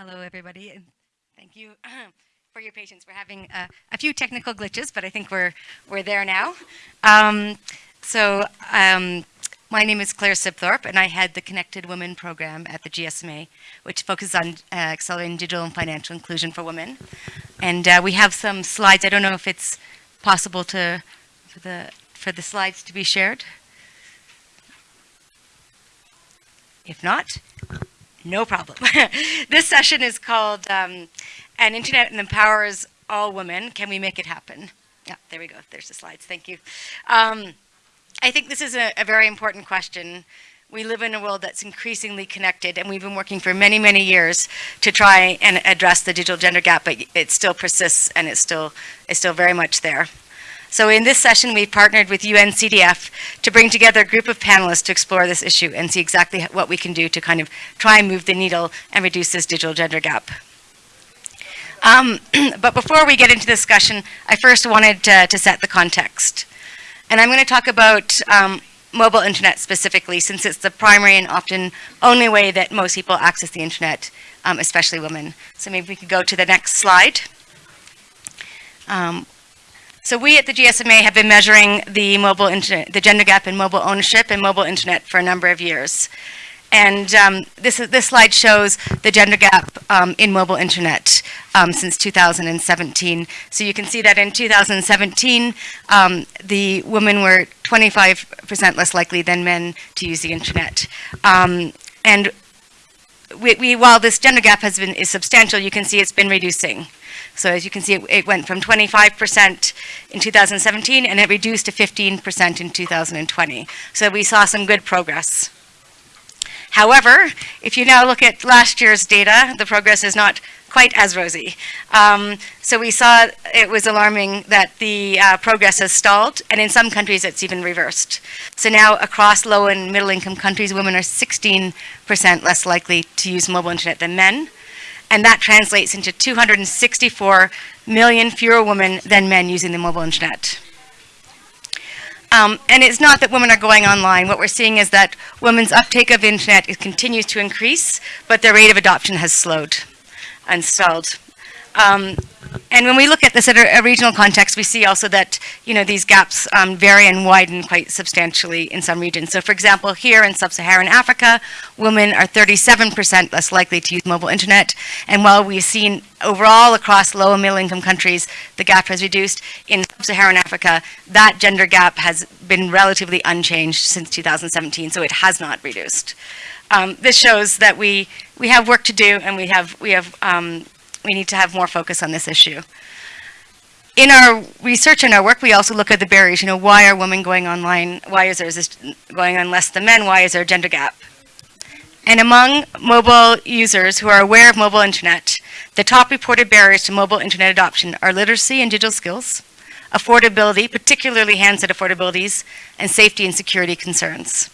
Hello, everybody, and thank you for your patience. We're having uh, a few technical glitches, but I think we're we're there now. Um, so, um, my name is Claire Sibthorpe, and I head the Connected Women program at the GSMA, which focuses on uh, accelerating digital and financial inclusion for women. And uh, we have some slides. I don't know if it's possible to for the for the slides to be shared. If not, no problem. this session is called um, An Internet Empowers All Women. Can we make it happen? Yeah, there we go. There's the slides. Thank you. Um, I think this is a, a very important question. We live in a world that's increasingly connected, and we've been working for many, many years to try and address the digital gender gap, but it still persists and it's still, it's still very much there. So in this session, we've partnered with UNCDF to bring together a group of panelists to explore this issue and see exactly what we can do to kind of try and move the needle and reduce this digital gender gap. Um, but before we get into the discussion, I first wanted to, to set the context. And I'm going to talk about um, mobile internet specifically, since it's the primary and often only way that most people access the internet, um, especially women. So maybe we could go to the next slide. Um, so we at the GSMA have been measuring the mobile internet, the gender gap in mobile ownership and mobile internet for a number of years. And um, this, is, this slide shows the gender gap um, in mobile internet um, since 2017. So you can see that in 2017, um, the women were 25% less likely than men to use the internet. Um, and we, we, while this gender gap has been is substantial, you can see it's been reducing. So as you can see, it, it went from 25% in 2017 and it reduced to 15% in 2020. So we saw some good progress. However, if you now look at last year's data, the progress is not quite as rosy. Um, so we saw it was alarming that the uh, progress has stalled, and in some countries it's even reversed. So now across low and middle income countries, women are 16% less likely to use mobile internet than men and that translates into 264 million fewer women than men using the mobile internet. Um, and it's not that women are going online. What we're seeing is that women's uptake of internet continues to increase, but their rate of adoption has slowed and stalled. Um, and when we look at this at a, regional context, we see also that you know these gaps um, vary and widen quite substantially in some regions. So, for example, here in sub-Saharan Africa, women are 37% less likely to use mobile internet. And while we've seen overall across low and middle-income countries, the gap has reduced. In sub-Saharan Africa, that gender gap has been relatively unchanged since 2017, so it has not reduced. Um, this shows that we we have work to do, and we have we have um, we need to have more focus on this issue. In our research and our work, we also look at the barriers. You know, why are women going online? Why is there going on less than men? Why is there a gender gap? And among mobile users who are aware of mobile internet, the top reported barriers to mobile internet adoption are literacy and digital skills, affordability, particularly handset affordabilities, and safety and security concerns.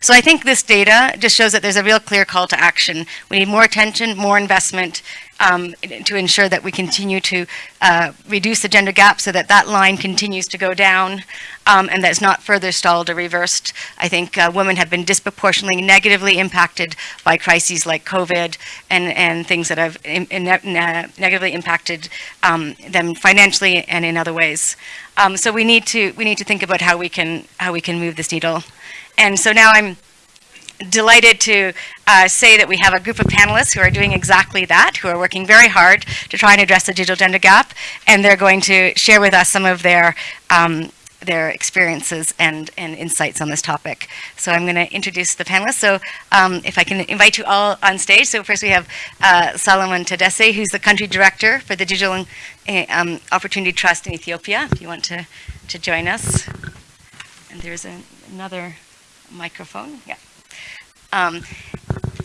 So I think this data just shows that there's a real clear call to action. We need more attention, more investment um, to ensure that we continue to uh, reduce the gender gap so that that line continues to go down um, and that's not further stalled or reversed. I think uh, women have been disproportionately negatively impacted by crises like COVID and, and things that have in, in ne negatively impacted um, them financially and in other ways. Um, so we need to we need to think about how we can how we can move this needle. And so now I'm delighted to uh, say that we have a group of panelists who are doing exactly that, who are working very hard to try and address the digital gender gap, and they're going to share with us some of their um, their experiences and, and insights on this topic. So I'm going to introduce the panelists. So um, if I can invite you all on stage. So first we have uh, Solomon Tadesse, who's the country director for the Digital uh, um, Opportunity Trust in Ethiopia, if you want to, to join us. And there's a, another microphone. Yeah. Um,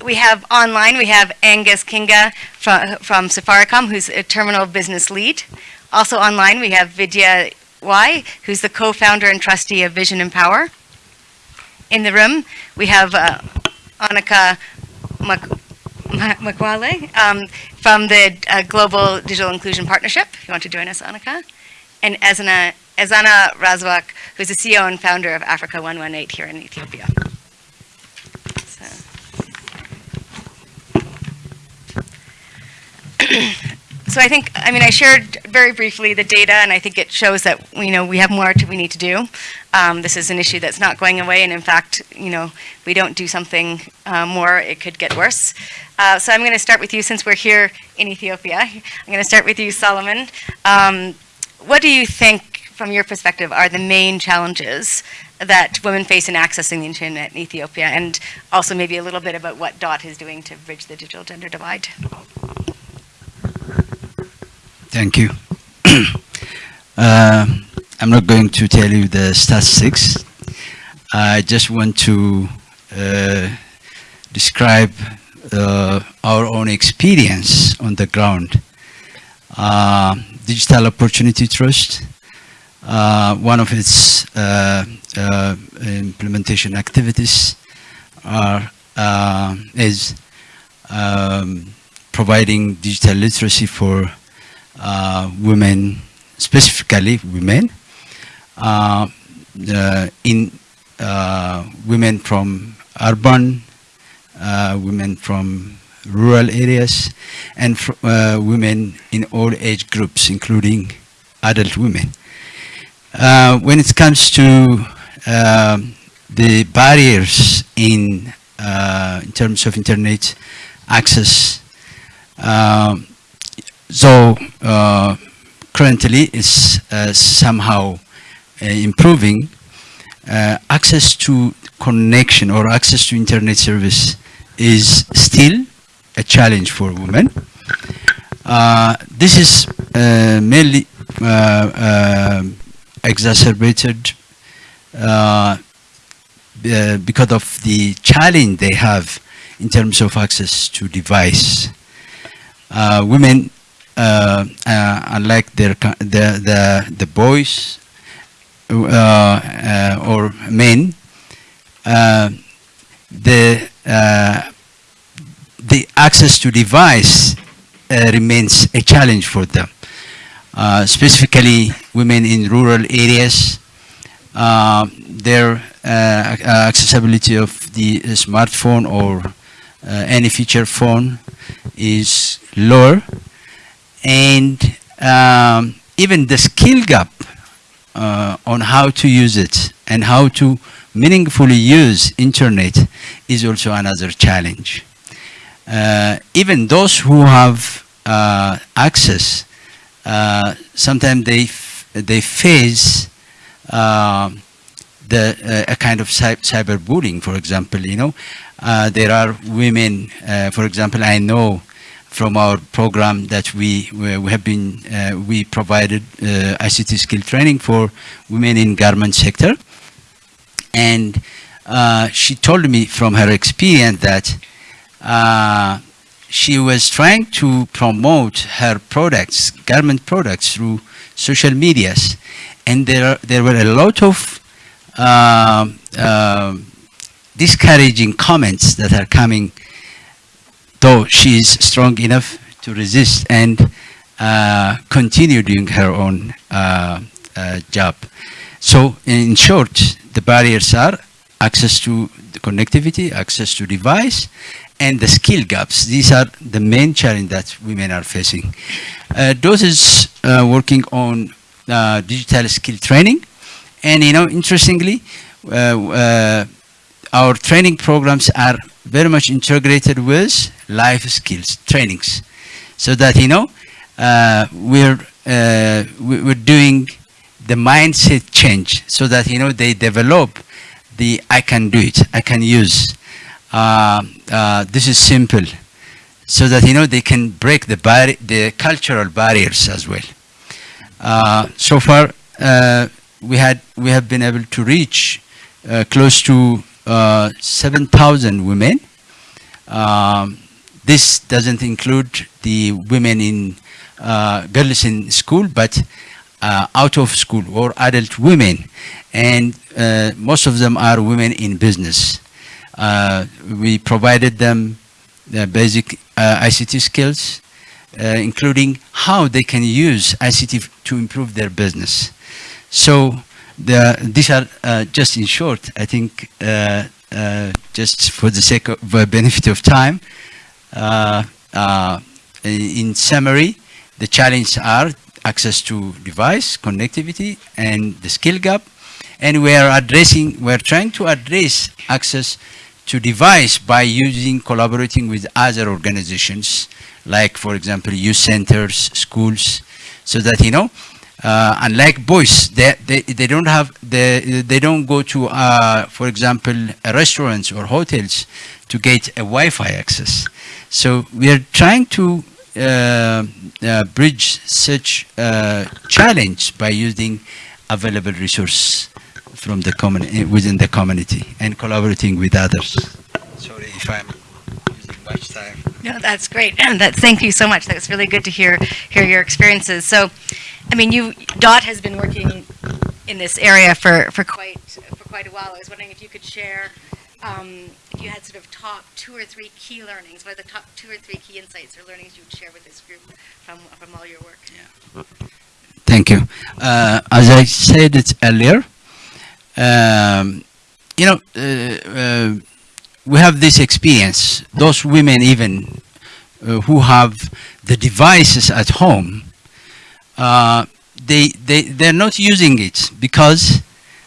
we have online, we have Agnes Kinga from, from Safaricom, who's a terminal business lead. Also online, we have Vidya Y, who's the co-founder and trustee of Vision Empower. In the room, we have uh, Onica Makwakwa um, from the uh, Global Digital Inclusion Partnership. If you want to join us, Onica. And Ezana Ezana Raswork, who's the CEO and founder of Africa 118 here in Ethiopia. So. So I think, I mean, I shared very briefly the data, and I think it shows that, you know, we have more to, we need to do. Um, this is an issue that's not going away, and in fact, you know, we don't do something uh, more, it could get worse. Uh, so I'm going to start with you since we're here in Ethiopia. I'm going to start with you, Solomon. Um, what do you think, from your perspective, are the main challenges that women face in accessing the internet in Ethiopia, and also maybe a little bit about what DOT is doing to bridge the digital gender divide? Thank you. uh, I'm not going to tell you the statistics. I just want to uh, describe uh, our own experience on the ground. Uh, Digital Opportunity Trust, uh, one of its uh, implementation activities are, is um, providing digital literacy for women, specifically women, uh, in uh, women from urban, uh, women from rural areas, and uh, women in all age groups, including adult women. when it comes to um, the barriers in, in terms of internet access, so uh, currently it's uh, somehow uh, improving. Uh, access to connection or access to internet service is still a challenge for women. Uh, this is uh, mainly exacerbated because of the challenge they have in terms of access to device. women uh, uh, unlike their the the the boys uh, or men, the the access to device remains a challenge for them. specifically, women in rural areas, their accessibility of the smartphone or uh, any feature phone is lower and um, even the skill gap uh, on how to use it and how to meaningfully use internet is also another challenge. Uh, even those who have uh, access, uh, sometimes they they face uh, the uh, a kind of cy cyberbullying. For example, you know, there are women. for example, I know from our program that we, we have been, uh, we provided uh, ICT skill training for women in garment sector. And uh, she told me from her experience that she was trying to promote her products, garment products through social medias. And there, there were a lot of uh, uh, discouraging comments that are coming though she is strong enough to resist and uh, continue doing her own uh, uh, job. So in short, the barriers are access to the connectivity, access to device, and the skill gaps. These are the main challenge that women are facing. Uh, is uh, working on uh, digital skill training. And you know, interestingly, uh, our training programs are very much integrated with life skills trainings. So that you know uh, we're uh, we're doing the mindset change so that you know they develop the I can do it I can use. Uh, uh this is simple. So that you know they can break the bar the cultural barriers as well. Uh, so far uh, we had we have been able to reach close to 7,000 women um, this doesn't include the women in uh, girls in school, but uh, out of school or adult women. And uh, most of them are women in business. Uh, we provided them the basic uh, ICT skills, including how they can use ICT to improve their business. So the, these are just in short, I think, just for the sake of benefit of time, uh, uh, uh, in summary, the challenges are access to device, connectivity, and the skill gap. And we are addressing, we're trying to address access to device by using, collaborating with other organizations, like, for example, youth centers, schools, so that, you know, uh, unlike boys, they, they, they don't have, they, they don't go to, uh, for example, restaurants or hotels to get a Wi-Fi access. So we are trying to uh, uh, bridge such challenge by using available resource from the common within the community and collaborating with others. Sorry if I'm much time. No, that's great. that, thank you so much. That's really good to hear, hear your experiences. So, I mean, you, DOT has been working in this area for, for quite, for quite a while. I was wondering if you could share, um, if you had sort of top two or three key learnings, what are the top two or three key insights or learnings you would share with this group from, from all your work? Yeah. Thank you. Uh, as I said it earlier, um, you know, uh, uh, we have this experience. Those women even uh, who have the devices at home, uh, they, they, they're not using it because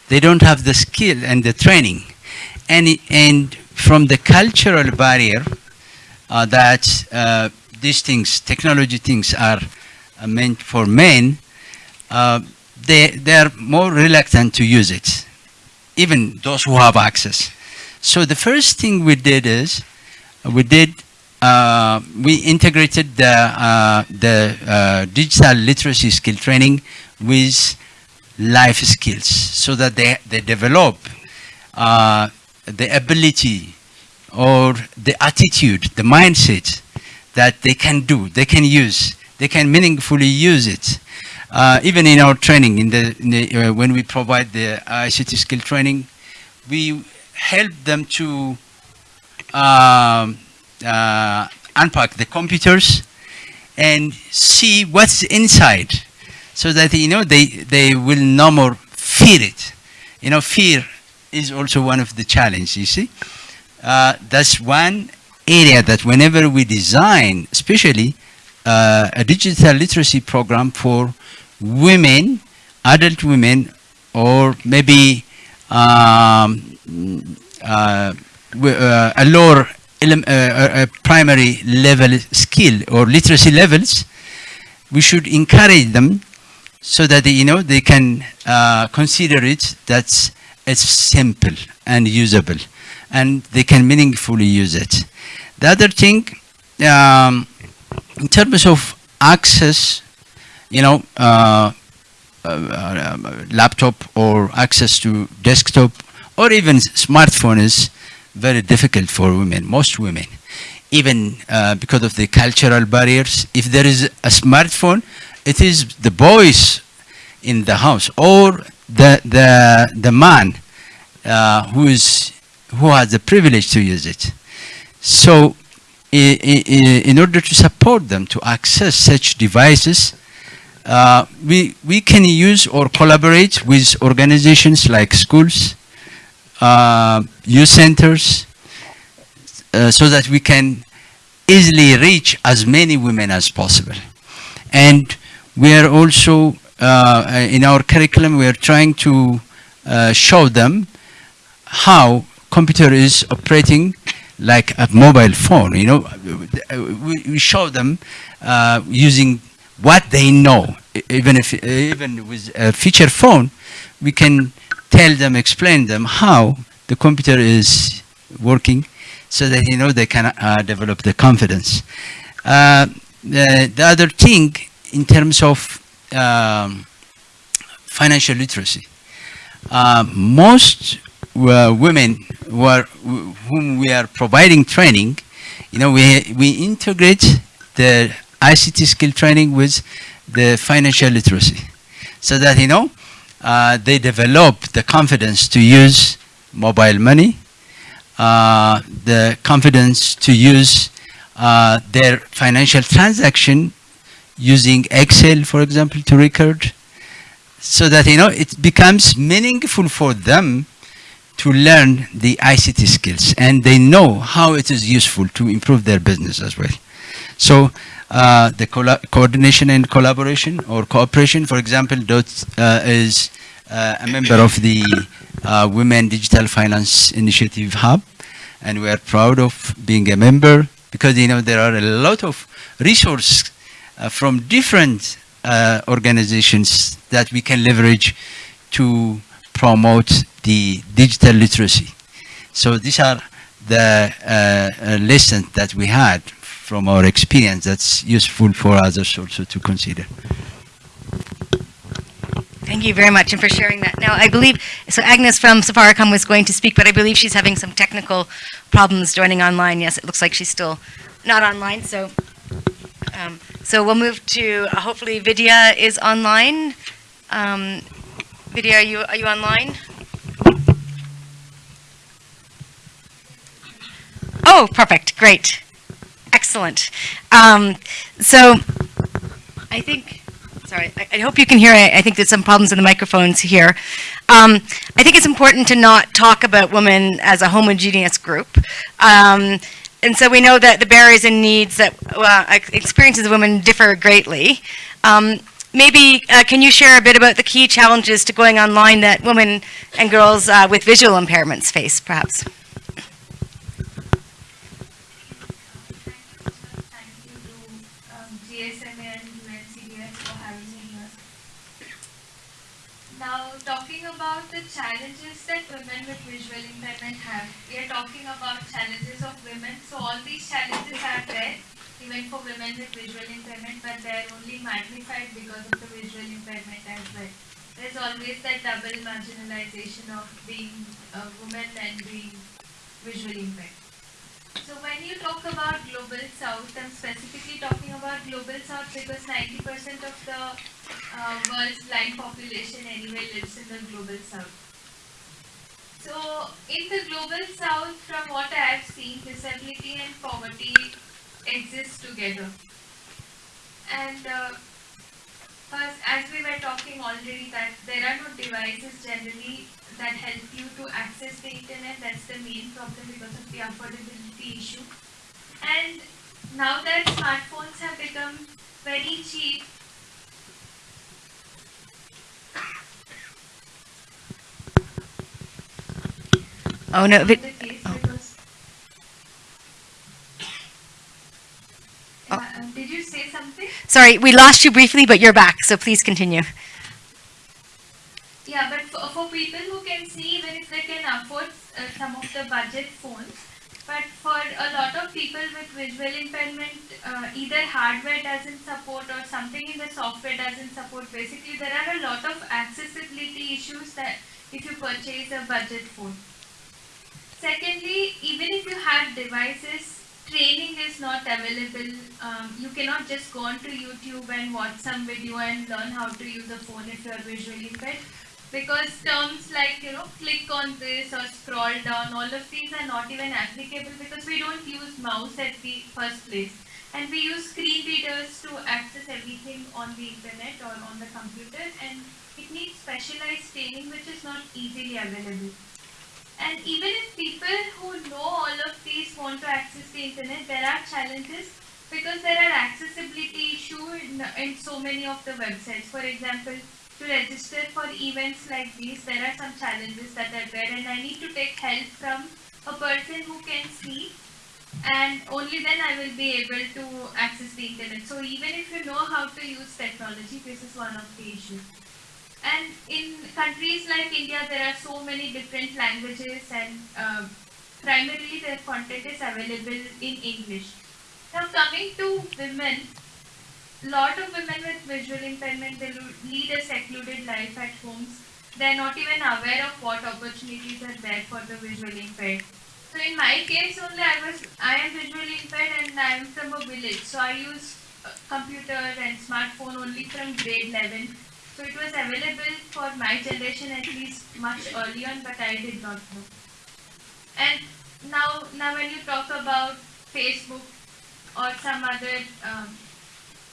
they don't have the skill and the training. And, and from the cultural barrier uh, that uh, these things, technology things are uh, meant for men, uh, they, they're more reluctant to use it, even those who have access. So the first thing we did is, we did, uh, we integrated the, uh, the uh, digital literacy skill training with life skills so that they, they develop uh, the ability or the attitude, the mindset that they can do, they can use, they can meaningfully use it. Uh, even in our training, in the, in the uh, when we provide the ICT skill training, we help them to um, uh, unpack the computers and see what's inside, so that you know they they will no more fear it. You know, fear is also one of the challenges. You see, uh, that's one area that whenever we design, especially uh, a digital literacy program for women, adult women, or maybe um, uh, uh, a lower elem- uh, uh, primary level skill or literacy levels, we should encourage them so that they, you know they can uh, consider it that it's simple and usable, and they can meaningfully use it. The other thing, um, in terms of access, you know, uh, uh, laptop or access to desktop or even smartphone is very difficult for women, most women. Even uh, because of the cultural barriers, if there is a smartphone, it is the boys in the house or the the the man uh, who is who has the privilege to use it. So, in order to support them to access such devices, uh, we we can use or collaborate with organizations like schools, uh, youth centers, uh, so that we can easily reach as many women as possible. And we are also uh, in our curriculum we are trying to uh, show them how computer is operating like a mobile phone. You know, we, show them uh, using what they know. Even if even with a feature phone, we can tell them, explain them how the computer is working, so that you know they can uh, develop the confidence. Uh, the, the other thing in terms of um, financial literacy, uh, most uh, women who are, whom we are providing training, you know, we, we integrate the ICT skill training with the financial literacy so that, you know, uh, they develop the confidence to use mobile money, uh, the confidence to use uh, their financial transaction using Excel, for example, to record, so that you know it becomes meaningful for them to learn the ICT skills, and they know how it is useful to improve their business as well. So uh, the coordination and collaboration or cooperation, for example, DOT uh, is uh, a member of the uh, Women Digital Finance Initiative Hub, and we are proud of being a member because you know there are a lot of resources uh, from different organizations that we can leverage to promote the digital literacy. So these are the lessons that we had from our experience that's useful for others also to consider. Thank you very much and for sharing that. Now, I believe, so Agnes from Safaricom was going to speak, but I believe she's having some technical problems joining online. Yes, it looks like she's still not online, so, um, so we'll move to, uh, hopefully Vidya is online. Um, Vidya, are you, are you online? Oh, perfect, great, excellent. Um, so, I think, sorry, I, I hope you can hear, I, I think there's some problems in the microphones here. Um, I think it's important to not talk about women as a homogeneous group. Um, and so we know that the barriers and needs that, experiences of women differ greatly. Um, maybe, uh, can you share a bit about the key challenges to going online that women and girls uh, with visual impairments face, perhaps? Thank you to um, GSMA and UNCDF for having me here. Now, talking about the challenges that women with visual impairment have, we are talking about challenges of women. So all these challenges are there, even for women with visual impairment, but they are only magnified because of the visual impairment as well. There's always that double marginalization of being a woman and being visually impaired. So when you talk about global south, I'm specifically talking about global south because 90% of the uh, world's blind population anyway lives in the global south. So in the global south, from what I have seen, disability and poverty exist together. And uh, first, as we were talking already, that there are no devices generally that help you to access the internet. That's the main problem because of the affordability issue. And now that smartphones have become very cheap, Oh, no, Vid- oh. Oh. Um, did you say something? sorry, we lost you briefly, but you're back, so please continue. Yeah, but for, for people who can see, even if they can afford uh, some of the budget phones, but for a lot of people with visual impairment, uh, either hardware doesn't support or something in the software doesn't support. Basically, there are a lot of accessibility issues that if you purchase a budget phone. Secondly, even if you have devices, training is not available. Um, you cannot just go onto YouTube and watch some video and learn how to use a phone if you are visually impaired. Because terms like, you know, click on this or scroll down, all of these are not even applicable because we don't use mouse at the first place. And we use screen readers to access everything on the internet or on the computer and it needs specialized training which is not easily available. And even if people who know all of these want to access the internet, there are challenges because there are accessibility issues in, in so many of the websites. For example, to register for events like these, there are some challenges that are there, and I need to take help from a person who can see, and only then I will be able to access the internet. So even if you know how to use technology, this is one of the issues. And in countries like India, there are so many different languages, and uh, primarily their content is available in English. Now, coming to women, lot of women with visual impairment they lead a secluded life at homes. They're not even aware of what opportunities are there for the visually impaired. So in my case only, I was I am visually impaired and I am from a village. So I use uh, computer and smartphone only from grade 11. So it was available for my generation at least much earlier, but I did not know. And now, now when you talk about Facebook or some other um,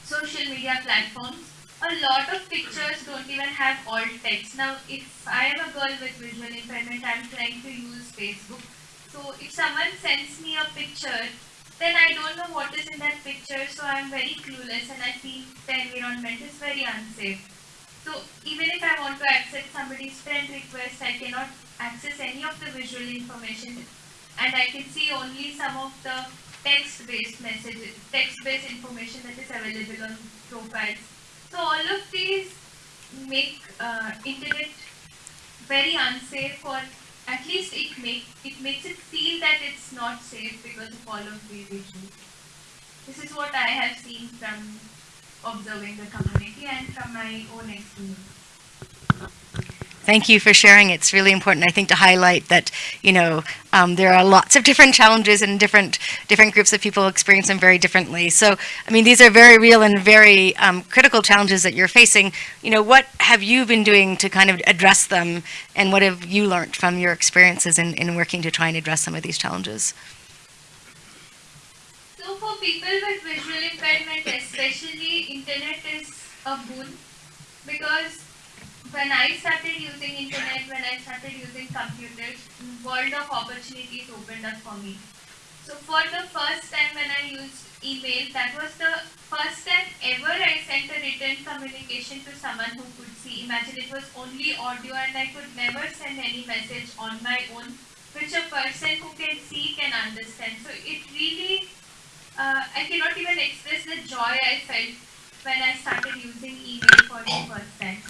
social media platforms, a lot of pictures don't even have alt text. Now, if I am a girl with visual impairment, I'm trying to use Facebook. So if someone sends me a picture then I don't know what is in that picture, so I'm very clueless and I feel the environment is very unsafe. So even if I want to accept somebody's friend request, I cannot access any of the visual information and I can see only some of the text-based messages, text-based information that is available on profiles. So all of these make uh, internet very unsafe or at least it make it makes it feel that it's not safe because of all of these issues. This is what I have seen from observing the community and from my own experience. Thank you for sharing. It's really important, I think, to highlight that, you know, um, there are lots of different challenges and different different groups of people experience them very differently. So, I mean, these are very real and very um, critical challenges that you're facing. You know, what have you been doing to kind of address them, and what have you learned from your experiences in, in working to try and address some of these challenges? So for people with visual impairment, especially, internet is a boon because when I started using internet, when I started using computers, world of opportunities opened up for me. So for the first time when I used email, that was the first time ever I sent a written communication to someone who could see. Imagine it was only audio and I could never send any message on my own, which a person who can see can understand. So it really, uh, I cannot even express the joy I felt when I started using email for the first time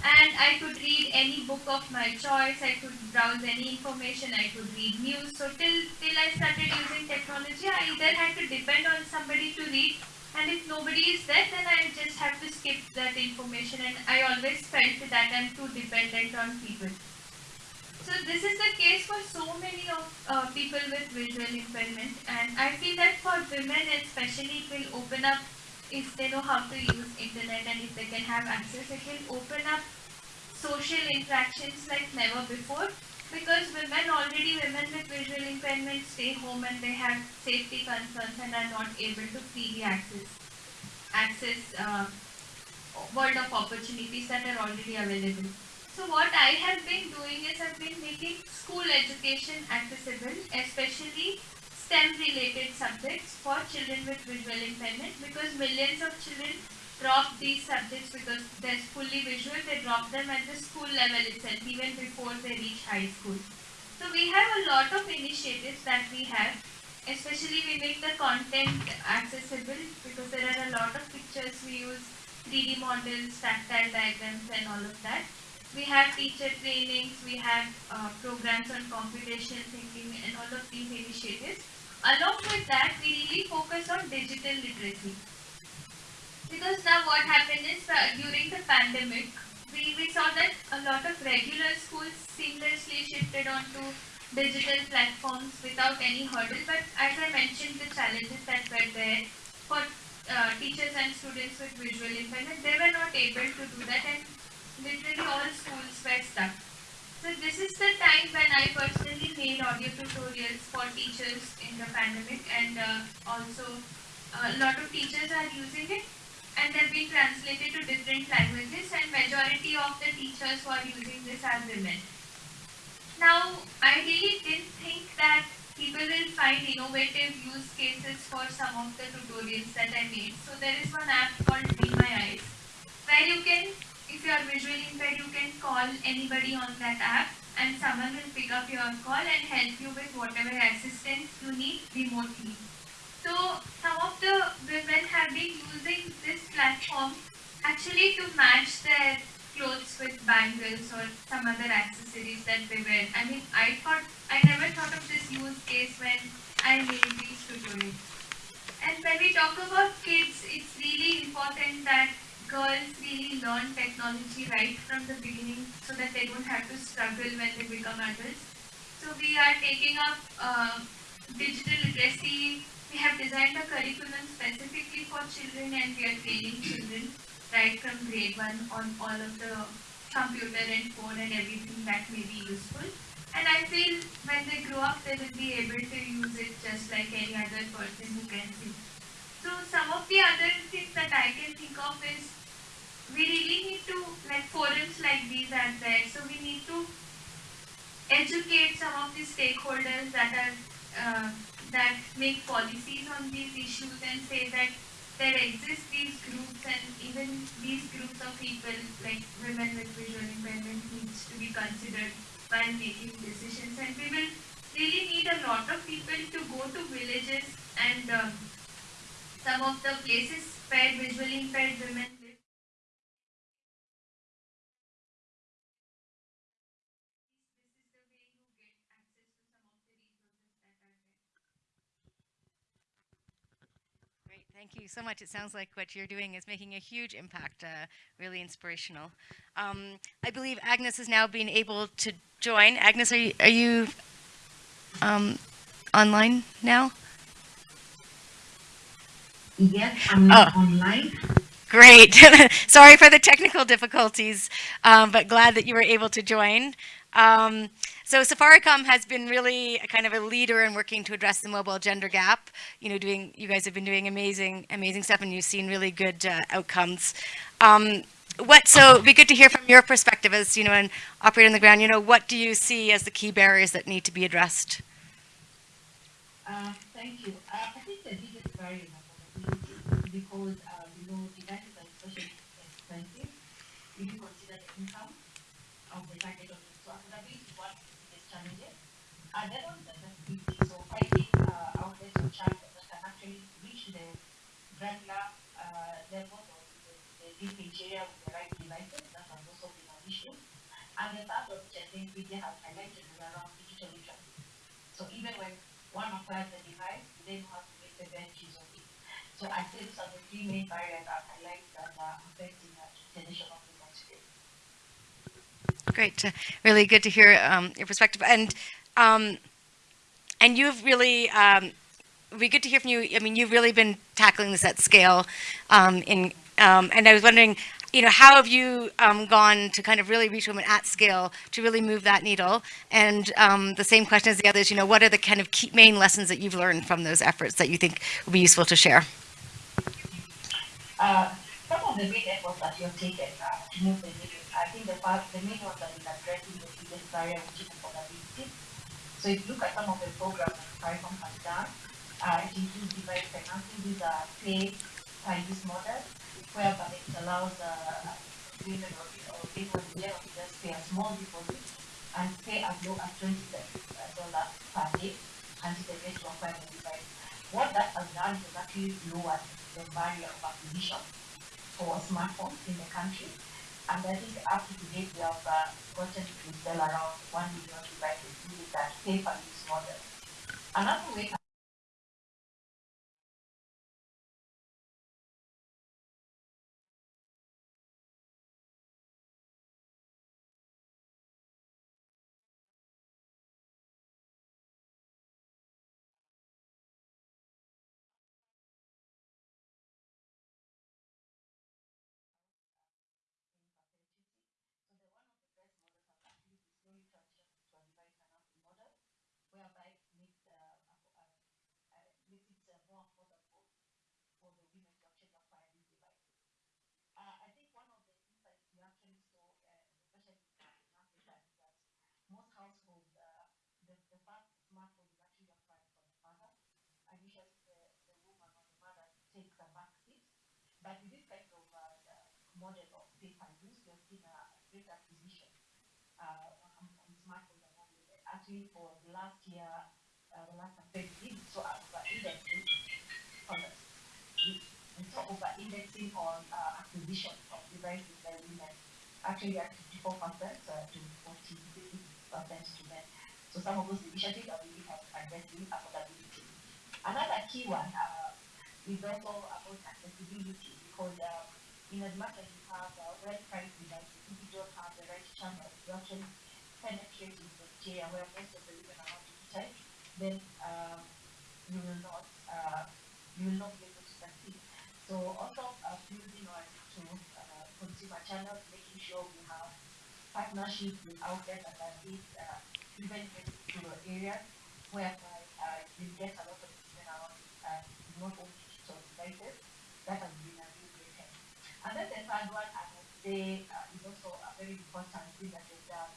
and I could read any book of my choice, I could browse any information, I could read news. So till, till I started using technology, I either had to depend on somebody to read and if nobody is there, then I just have to skip that information and I always felt that I'm too dependent on people. So this is the case for so many of uh, people with visual impairment and I feel that for women especially it will open up if they know how to use internet and if they can have access, it will open up social interactions like never before because women already women with visual impairment stay home and they have safety concerns and are not able to freely access access uh, world of opportunities that are already available. So what I have been doing is I've been making school education accessible, especially STEM related subjects for children with visual impairment because millions of children drop these subjects because they're fully visual, they drop them at the school level itself, even before they reach high school. So we have a lot of initiatives that we have, especially we make the content accessible because there are a lot of pictures, we use 3D models, tactile diagrams and all of that. We have teacher trainings, we have uh, programs on computational thinking and all of these initiatives. Along with that, we really focus on digital literacy. Because now what happened is uh, during the pandemic, we, we saw that a lot of regular schools seamlessly shifted onto digital platforms without any hurdle. But as I mentioned, the challenges that were there for uh, teachers and students with visual impairment, they were not able to do that and literally all schools were stuck. So this is the time when I personally made audio tutorials for teachers in the pandemic and uh, also a lot of teachers are using it and they've been translated to different languages and majority of the teachers who are using this are women. Now, I really didn't think that people will find innovative use cases for some of the tutorials that I made. So there is one app called Be My Eyes where you can, if you are visually impaired, you can call anybody on that app and someone will pick up your call and help you with whatever assistance you need remotely. So some of the women have been using this platform actually to match their clothes with bangles or some other accessories that they wear. I mean, I thought, I never thought of this use case when I made these tutorials. And when we talk about kids, it's really important that girls really learn technology right from the beginning so that they don't have to struggle when they become adults. So we are taking up uh, digital literacy we have designed a curriculum specifically for children and we are training children right from grade 1 on all of the computer and phone and everything that may be useful. And I feel when they grow up, they will be able to use it just like any other person who can see. So some of the other things that I can think of is we really need to, like forums like these are there, so we need to educate some of the stakeholders that are uh, that make policies on these issues and say that there exist these groups and even these groups of people like women with visual impairment needs to be considered while making decisions. And we will really need a lot of people to go to villages and um, some of the places where visually impaired women live. This is the way you get access to some of the resources that are there. Great, thank you so much. It sounds like what you're doing is making a huge impact, uh, really inspirational. Um, I believe Agnes is now being able to join. Agnes, are you, are you um, online now? Yes, I'm not online. Great. Sorry for the technical difficulties, um, but glad that you were able to join. Um, so Safaricom has been really kind of a leader in working to address the mobile gender gap. You know, doing you guys have been doing amazing, amazing stuff, and you've seen really good uh, outcomes. Um, what so it'd be good to hear from your perspective as you know an operator on the ground. You know, what do you see as the key barriers that need to be addressed? Uh, thank you. Uh, I think the biggest barrier is because, uh, you know, devices are especially expensive. If you consider the income of the target audience, so affordability is one of the biggest challenges. And then on the accessibility, so finding uh, outlets or channels that can actually reach the uh, of the, with the right devices, that also been an issue. And the third of which I think has highlighted is around digital literacy. So even when one acquires the device, they know to make the best use of it. So I say these are the three main barriers that I like that are affecting of the today. Great, uh, really good to hear um, your perspective, and um, and you've really. Um, it'd be good to hear from you. I mean, you've really been tackling this at scale, um, in um, and I was wondering, you know, how have you um, gone to kind of really reach women at scale to really move that needle? And um, the same question as the others, you know, what are the kind of key main lessons that you've learned from those efforts that you think would be useful to share? Uh, some of the main efforts that you have taken uh, to move the needle, I think the part, the main one that is addressing the biggest barrier, which is affordability. So if you look at some of the programs that Safaricom has done, uh, includes device financing. These are pay per use models, whereby it allows uh, women or, people in to just pay a small deposit and pay as low as twenty dollars per day until they acquire the device. What that has done is actually lowered the barrier of acquisition for smartphones in the country. And I think up to date we have uh, gotten to sell around one million devices using that pay per use model. Another way So the one of the best models has actually been slowly transitioned to a device financing model, whereby it makes uh, affo- uh, uh, makes it uh, more affordable for the women to actually acquire these devices. Uh, I think one of the insights we actually saw, uh, especially in Africa, is that most households, uh, the, the first smartphone is actually acquired from the father, and usually the, the woman or the mother takes a back seat. But with this kind of uh, the model of per use, we have seen a great acquisition uh, on, on smartphones women. Actually, for the last year, uh, the last affect we saw over indexing on the, we saw over indexing on uh, acquisition of devices by women. Actually, at 54% uh, to 40% to men. So some of those initiatives are really addressing affordability. Another key one uh, is also about accessibility because uh, in as much as you have the right price devices, if you don't have the right channel to actually penetrate into area where most of the women are not digitized, then um, you will not uh, you will not be able to succeed. So also uh, building on to uh, consumer channels, making sure we have partnerships with outlets that are big, uh, even in areas, whereby uh, you get a lot of women around uh, not only digital devices. That has been a. And the third one, I would say, uh, is also a very important thing that is done,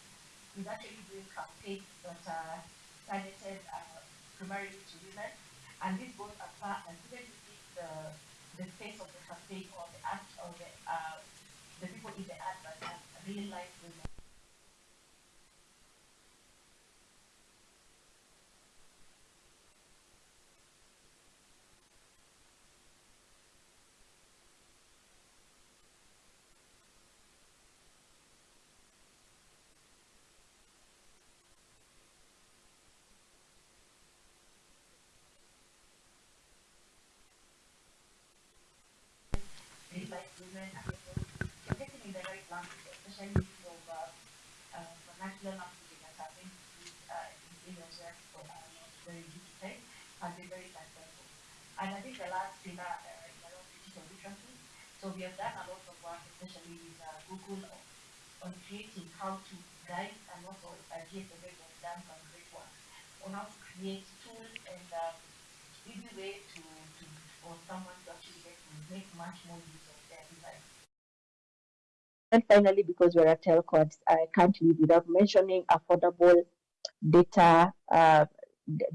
is actually doing campaigns that are targeted uh, primarily to women, and this goes as far as even if the the face of the campaign or the act or the uh, the people in the advert are real life women. Real life women and they're getting in the right language, especially use of uh, uh, vernacular language that have been used uh, in areas where people are not very say, has been very successful. And I think the last pillar uh, is around digital literacy. So we have done a lot of work, especially with uh, Google, on, on creating how to guide and also uh, has done some great work on how to create tools and um, easy way to, to for someone to actually get to make much more use of their. And finally, because we're a telco, I can't leave without mentioning affordable data, uh,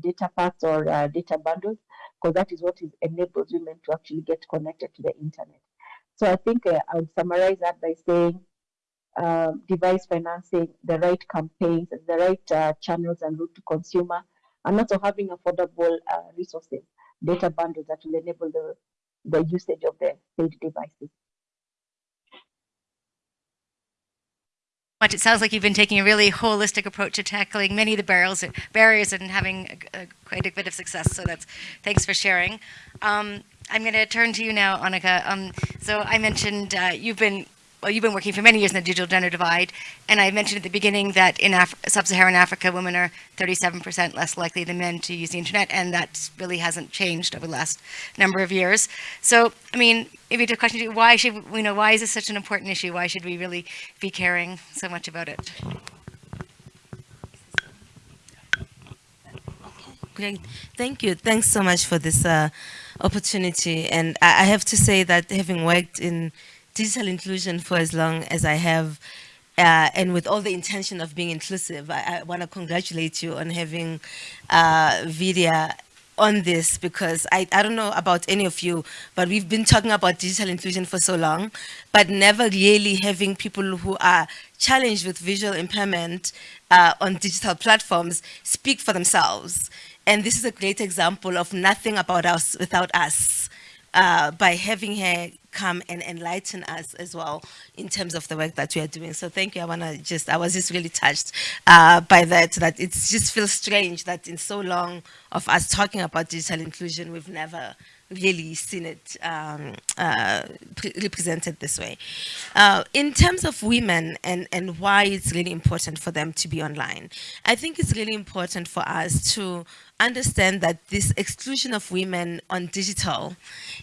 data packs or uh, data bundles, because that is what is enables women to actually get connected to the internet. So I think uh, I would summarize that by saying um, device financing, the right campaigns, the right uh, channels and route to consumer, and also having affordable uh, resources, data bundles that will enable the, the usage of the paid devices. It sounds like you've been taking a really holistic approach to tackling many of the barriers, barriers and having a, a, quite a bit of success. So that's thanks for sharing. Um, I'm going to turn to you now, Onica. Um, so I mentioned uh, you've been well, you've been working for many years in the digital gender divide, and I mentioned at the beginning that in Af sub-Saharan Africa, women are 37% less likely than men to use the internet, and that really hasn't changed over the last number of years. So, I mean, maybe the question: Why should you know? Why is this such an important issue? Why should we really be caring so much about it? Great. Thank you. Thanks so much for this uh, opportunity. And I, I have to say that having worked in digital inclusion for as long as I have, uh, and with all the intention of being inclusive, I, I want to congratulate you on having uh, Vidya on this because I, I don't know about any of you, but we've been talking about digital inclusion for so long, but never really having people who are challenged with visual impairment uh, on digital platforms speak for themselves. And this is a great example of nothing about us without us uh, by having her come and enlighten us as well in terms of the work that we are doing. So thank you. I want to just, I was just really touched uh, by that, that it just feels strange that in so long of us talking about digital inclusion, we've never really seen it um, uh, represented this way. Uh, in terms of women and, and why it's really important for them to be online, I think it's really important for us to understand that this exclusion of women on digital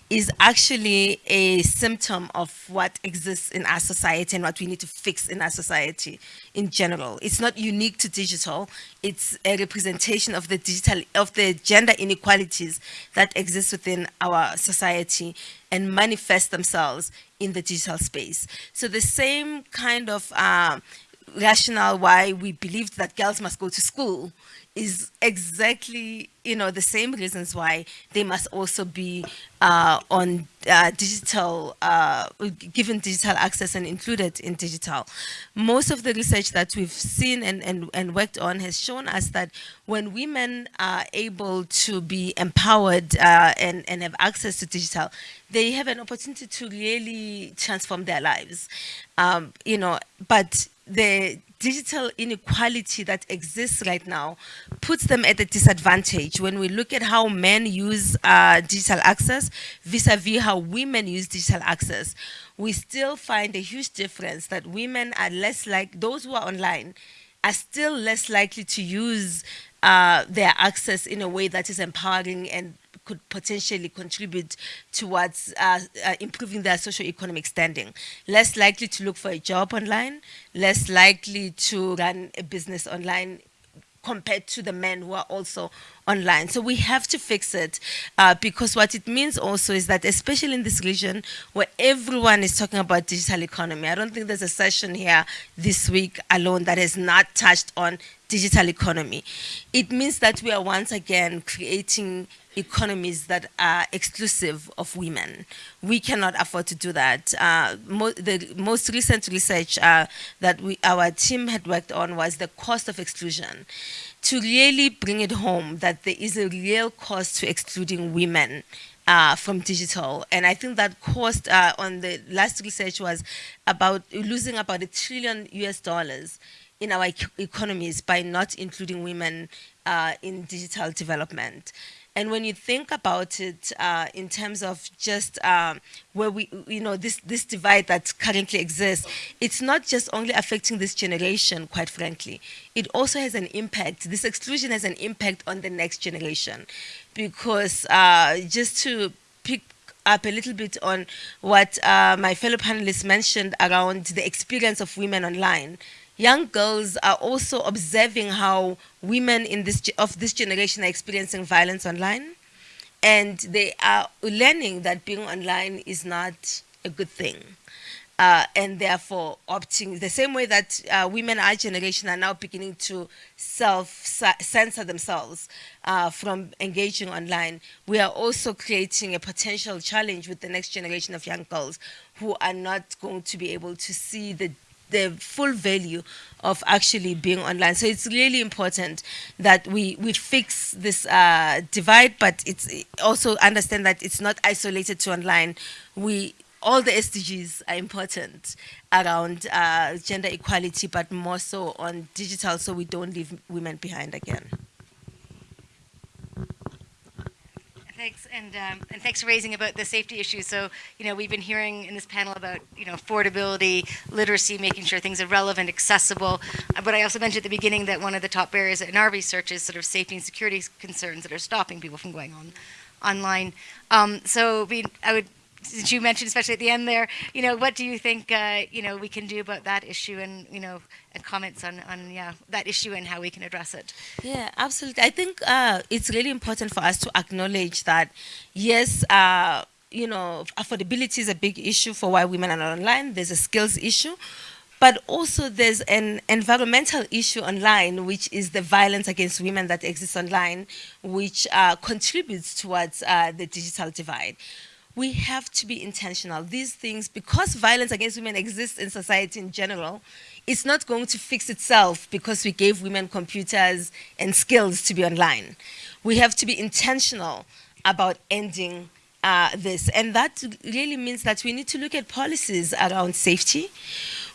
is actually a symptom of what exists in our society and what we need to fix in our society in general. It's not unique to digital. It's a representation of the digital, of the gender inequalities that exist within our society and manifest themselves in the digital space. So the same kind of uh, rationale why we believed that girls must go to school is exactly you know the same reasons why they must also be uh, on uh, digital uh, given digital access and included in digital. Most of the research that we've seen and, and, and worked on has shown us that when women are able to be empowered uh, and, and have access to digital they have an opportunity to really transform their lives. Um, you know but the digital inequality that exists right now puts them at a disadvantage when we look at how men use uh, digital access vis-a-vis -vis how women use digital access. We still find a huge difference that women are less like, those who are online are still less likely to use uh, their access in a way that is empowering and could potentially contribute towards uh, uh, improving their socio-economic standing. Less likely to look for a job online, less likely to run a business online compared to the men who are also online. So we have to fix it uh, because what it means also is that especially in this region where everyone is talking about digital economy, I don't think there's a session here this week alone that has not touched on digital economy. It means that we are once again creating economies that are exclusive of women. We cannot afford to do that. Uh, mo- the most recent research uh, that we, our team had worked on was the cost of exclusion. To really bring it home that there is a real cost to excluding women uh, from digital. And I think that cost uh, on the last research was about losing about a trillion US dollars in our ec- economies by not including women uh, in digital development. And when you think about it uh, in terms of just um, where we, you know, this, this divide that currently exists, it's not just only affecting this generation, quite frankly. It also has an impact, this exclusion has an impact on the next generation. Because uh, just to pick up a little bit on what uh, my fellow panelists mentioned around the experience of women online, young girls are also observing how women in this of this generation are experiencing violence online. And they are learning that being online is not a good thing. Uh, and therefore opting the same way that uh, women our generation are now beginning to self censor themselves uh, from engaging online we are also creating a potential challenge with the next generation of young girls who are not going to be able to see the the full value of actually being online. So it's really important that we, we fix this uh, divide, but it's also understand that it's not isolated to online. We all the SDGs are important around uh, gender equality, but more so on digital, so we don't leave women behind again. Thanks, and um, and thanks for raising about the safety issues. So, you know, we've been hearing in this panel about you know affordability, literacy, making sure things are relevant, accessible. Uh, But I also mentioned at the beginning that one of the top barriers in our research is sort of safety and security concerns that are stopping people from going on online. Um, so, we, I would. Since you mentioned, especially at the end there, you know, what do you think, uh, you know, we can do about that issue, and you know, and comments on, on yeah, that issue and how we can address it. Yeah, absolutely. I think uh, it's really important for us to acknowledge that, yes, uh, you know, affordability is a big issue for why women are not online. There's a skills issue, but also there's an environmental issue online, which is the violence against women that exists online, which uh, contributes towards uh, the digital divide. We have to be intentional. These things, because violence against women exists in society in general, it's not going to fix itself because we gave women computers and skills to be online. We have to be intentional about ending uh, this. And that really means that we need to look at policies around safety.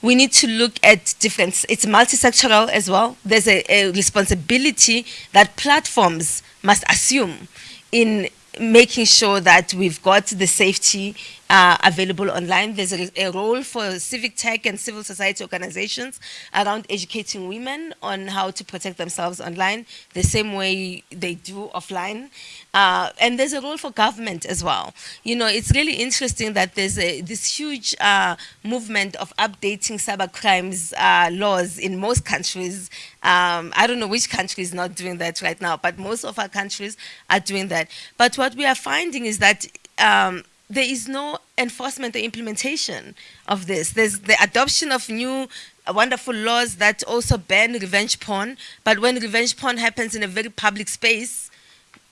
We need to look at different, it's multisectoral as well. There's a, a responsibility that platforms must assume in making sure that we've got the safety uh, available online. There's a, a, role for civic tech and civil society organizations around educating women on how to protect themselves online, the same way they do offline. Uh, and there's a role for government as well. You know, it's really interesting that there's a, this huge uh, movement of updating cyber crimes uh, laws in most countries. Um, I don't know which country is not doing that right now, but most of our countries are doing that. But what we are finding is that um, there is no enforcement or implementation of this. There's the adoption of new uh, wonderful laws that also ban revenge porn, but when revenge porn happens in a very public space,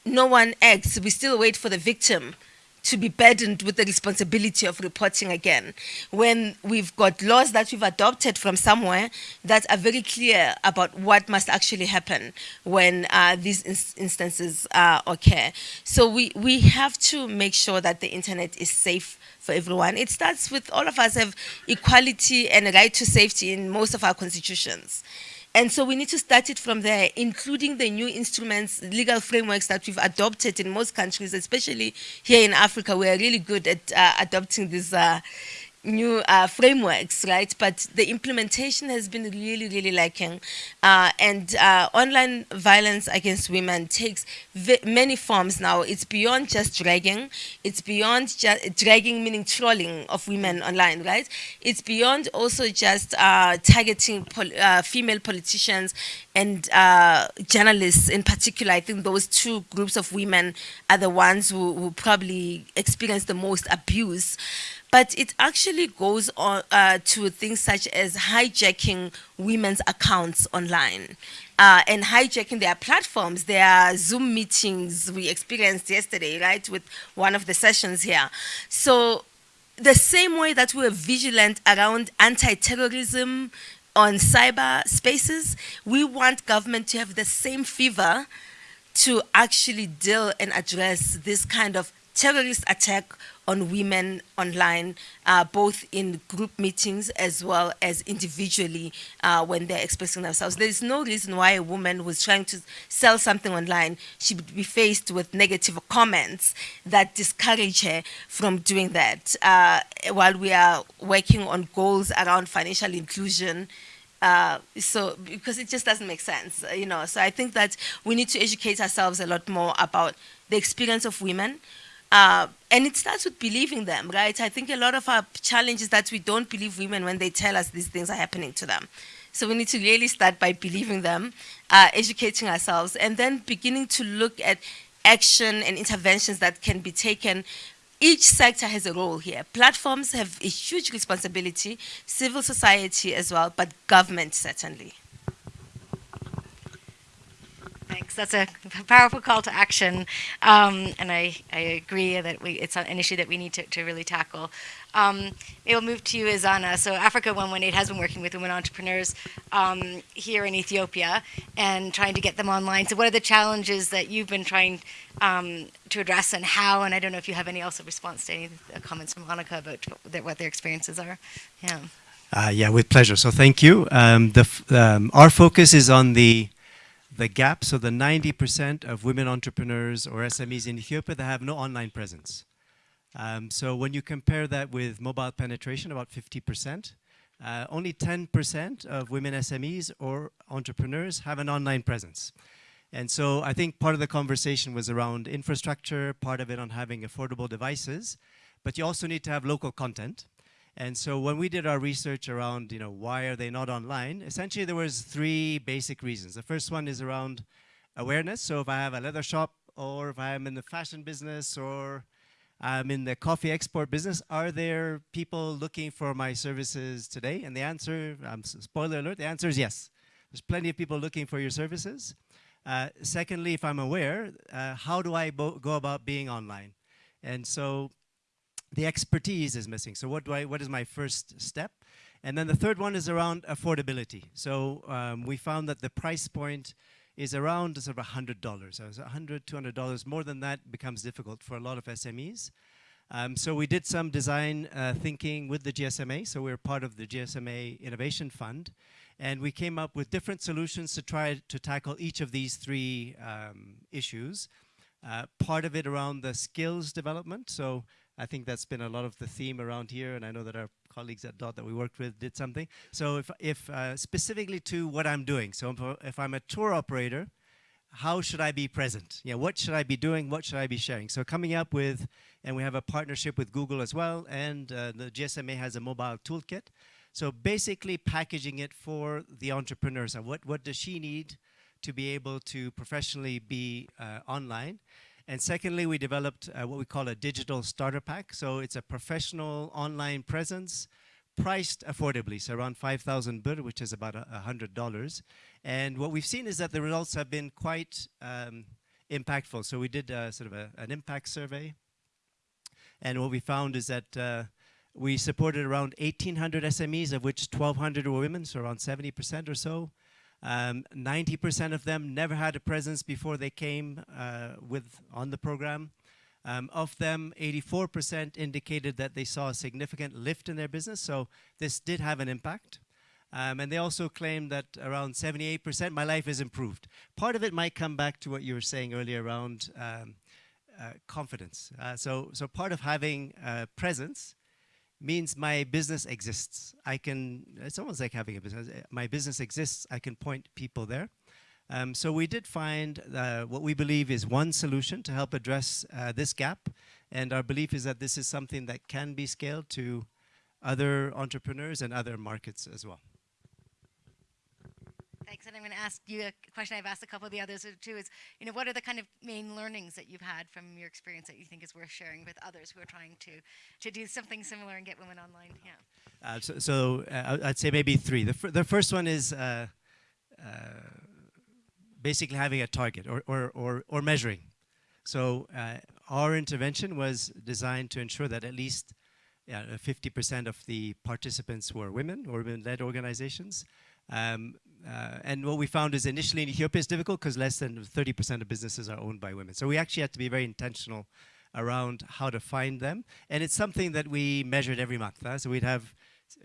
no one acts. We still wait for the victim to be burdened with the responsibility of reporting again. When we've got laws that we've adopted from somewhere that are very clear about what must actually happen when uh, these ins instances uh, occur. So we, we have to make sure that the internet is safe for everyone. It starts with all of us have equality and a right to safety in most of our constitutions. And so we need to start it from there, including the new instruments, legal frameworks that we've adopted in most countries, especially here in Africa. We are really good at uh, adopting these uh, new uh, frameworks, right? But the implementation has been really, really lacking. Uh, and uh, online violence against women takes many forms now. It's beyond just dragging. It's beyond just dragging, meaning trolling of women online, right? It's beyond also just uh, targeting pol uh, female politicians and uh, journalists in particular. I think those two groups of women are the ones who, who probably experience the most abuse. But it actually goes on uh, to things such as hijacking women's accounts online. Uh, and hijacking their platforms, their Zoom meetings we experienced yesterday, right, with one of the sessions here. So the same way that we're vigilant around anti-terrorism on cyber spaces, we want government to have the same fever to actually deal and address this kind of terrorist attack on women online, uh, both in group meetings as well as individually uh, when they're expressing themselves. There is no reason why a woman who's trying to sell something online should be faced with negative comments that discourage her from doing that. Uh, while we are working on goals around financial inclusion, uh, so because it just doesn't make sense, you know. So I think that we need to educate ourselves a lot more about the experience of women, uh, and it starts with believing them, right? I think a lot of our challenge is that we don't believe women when they tell us these things are happening to them. So we need to really start by believing them, uh, educating ourselves, and then beginning to look at action and interventions that can be taken each sector has a role here. Platforms have a huge responsibility, civil society as well, but government certainly. Thanks. That's a powerful call to action, um, and I, I agree that we, it's an issue that we need to, to really tackle. Um, we'll move to you, Izana. So Africa 118 has been working with women entrepreneurs um, here in Ethiopia and trying to get them online. So what are the challenges that you've been trying um, to address and how? And I don't know if you have any also response to any comments from Onica about what their experiences are. Yeah. Uh, yeah, with pleasure. So thank you. Um, the, um, our focus is on the the gap, so the 90% of women entrepreneurs or SMEs in Ethiopia that have no online presence. Um, so when you compare that with mobile penetration, about 50%, uh, only 10% of women SMEs or entrepreneurs have an online presence. And so I think part of the conversation was around infrastructure, part of it on having affordable devices, but you also need to have local content. And so when we did our research around, you know, why are they not online, essentially there was three basic reasons. The first one is around awareness. So if I have a leather shop or if I'm in the fashion business or I'm in the coffee export business, are there people looking for my services today? And the answer, um, spoiler alert, the answer is yes. There's plenty of people looking for your services. Uh, secondly, if I'm aware, uh, how do I go about being online? And so the expertise is missing. So what do I, what is my first step? And then the third one is around affordability. So um, we found that the price point is around sort of $100. So it's $100, $200. More than that becomes difficult for a lot of SMEs. Um, so we did some design uh, thinking with the GSMA. So we're part of the GSMA Innovation Fund. And we came up with different solutions to try to tackle each of these three um, issues. Uh, part of it around the skills development. So I think that's been a lot of the theme around here, and I know that our colleagues at DOT that we worked with did something. So if, if uh, specifically to what I'm doing, so if I'm a tour operator, how should I be present? Yeah, what should I be doing? What should I be sharing? So coming up with, and we have a partnership with Google as well, and uh, the GSMA has a mobile toolkit. So basically packaging it for the entrepreneurs. And what, what does she need to be able to professionally be uh, online? And secondly, we developed uh, what we call a digital starter pack. So it's a professional online presence priced affordably, so around 5,000 birr, which is about $100. And what we've seen is that the results have been quite um, impactful. So we did uh, sort of a, an impact survey. And what we found is that uh, we supported around 1,800 SMEs, of which 1,200 were women, so around 70% or so. 90% um, of them never had a presence before they came uh, with on the program. Um, of them, 84% indicated that they saw a significant lift in their business, so this did have an impact. Um, and they also claimed that around 78%, my life has improved. Part of it might come back to what you were saying earlier around um, uh, confidence. Uh, so, so part of having uh, presence means my business exists. I can, it's almost like having a business. My business exists, I can point people there. Um, so we did find uh, what we believe is one solution to help address uh, this gap. And our belief is that this is something that can be scaled to other entrepreneurs and other markets as well. Thanks, and I'm going to ask you a question I've asked a couple of the others too. Is you know what are the kind of main learnings that you've had from your experience that you think is worth sharing with others who are trying to to do something similar and get women online? Yeah. Uh, so so uh, I'd say maybe three. The, the first one is uh, uh, basically having a target or, or, or, or measuring. So uh, our intervention was designed to ensure that at least yeah, uh, 50% of the participants were women or women-led organizations. Um, uh, and what we found is initially in Ethiopia it's difficult because less than 30% of businesses are owned by women. So we actually had to be very intentional around how to find them. And it's something that we measured every month. huh? So we'd have,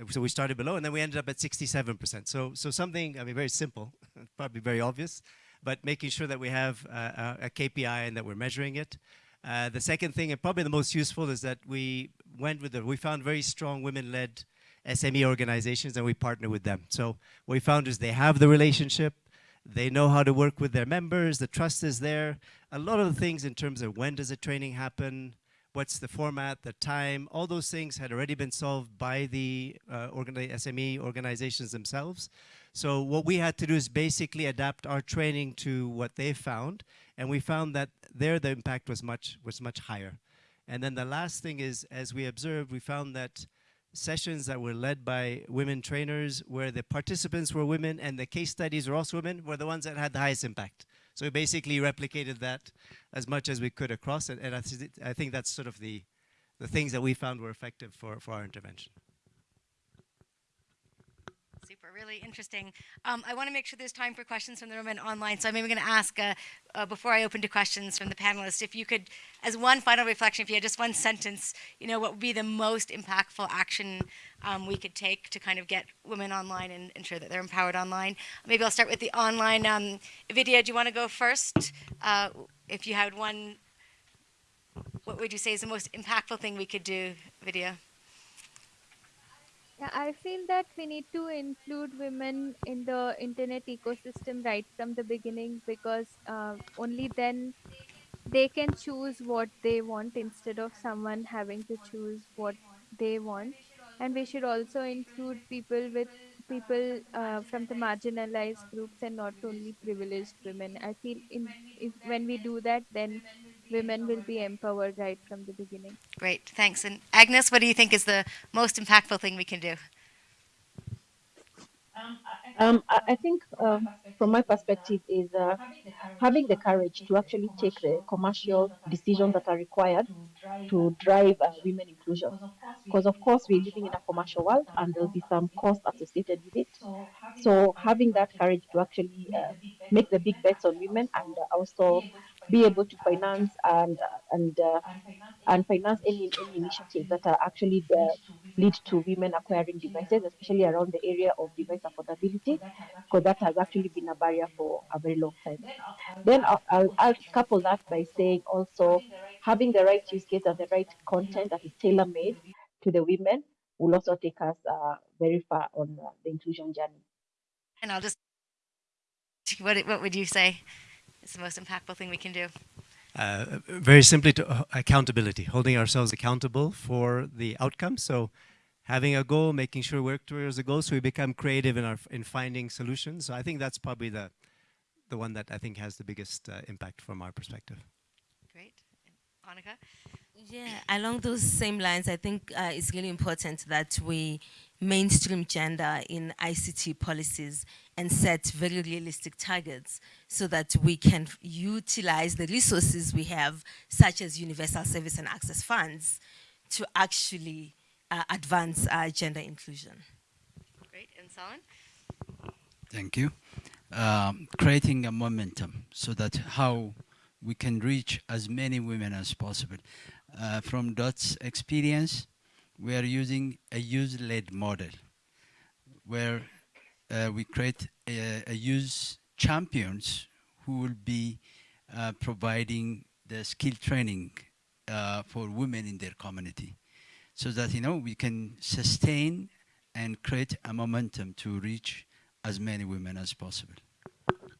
so we started below and then we ended up at 67%. So, so something, I mean, very simple, probably very obvious, but making sure that we have uh, a, a KPI and that we're measuring it. Uh, the second thing, and probably the most useful, is that we went with the, we found very strong women-led SME organizations and we partner with them. So what we found is they have the relationship, they know how to work with their members, the trust is there. A lot of the things in terms of when does the training happen, what's the format, the time, all those things had already been solved by the uh, organi- SME organizations themselves. So what we had to do is basically adapt our training to what they found, and we found that there the impact was much was much higher. And then the last thing is, as we observed, we found that sessions that were led by women trainers, where the participants were women and the case studies were also women, were the ones that had the highest impact. So we basically replicated that as much as we could across it, and I, thi- I think that's sort of the the things that we found were effective for, for our intervention. Really interesting. Um, I want to make sure there's time for questions from the room and online. So I'm maybe going to ask, uh, uh, before I open to questions from the panelists, if you could, as one final reflection, if you had just one sentence, you know, what would be the most impactful action um, we could take to kind of get women online and ensure that they're empowered online? Maybe I'll start with the online. Um, Vidya, do you want to go first? Uh, if you had one, what would you say is the most impactful thing we could do, Vidya? Yeah, I feel that we need to include women in the internet ecosystem right from the beginning because uh, only then they can choose what they want instead of someone having to choose what they want. And we should also include people with people uh, from the marginalized groups and not only privileged women. I feel in if when we do that, then women will be empowered right from the beginning. Great, thanks. And Agnes, what do you think is the most impactful thing we can do? Um, I, I think um, from my perspective is uh, having the courage to actually take the commercial decisions that are required to drive uh, women inclusion. Because of course we're living in a commercial world and there'll be some costs associated with it. So having that courage to actually uh, make the big bets on women and uh, also be able to finance and and uh, and finance any, any initiatives that are actually uh, lead to women acquiring devices, especially around the area of device affordability, because that has actually been a barrier for a very long time. Then I'll, I'll, I'll couple that by saying also having the right use case and the right content that is tailor made to the women will also take us uh, very far on uh, the inclusion journey. And I'll just, what, what would you say is the most impactful thing we can do? Uh, very simply to uh, accountability, holding ourselves accountable for the outcome. So having a goal, making sure we work towards a goal so we become creative in our in finding solutions. So I think that's probably the the one that I think has the biggest uh, impact from our perspective. Great. Onica? Yeah, along those same lines, I think uh, it's really important that we mainstream gender in ICT policies and set very realistic targets so that we can utilize the resources we have, such as universal service and access funds, to actually uh, advance uh, gender inclusion. Great. And Salon? Thank you. Um, creating a momentum so that how we can reach as many women as possible. Uh, from Dot's experience, we are using a use-led model where uh, we create a, a use champions who will be uh, providing the skill training uh, for women in their community so that you know we can sustain and create a momentum to reach as many women as possible.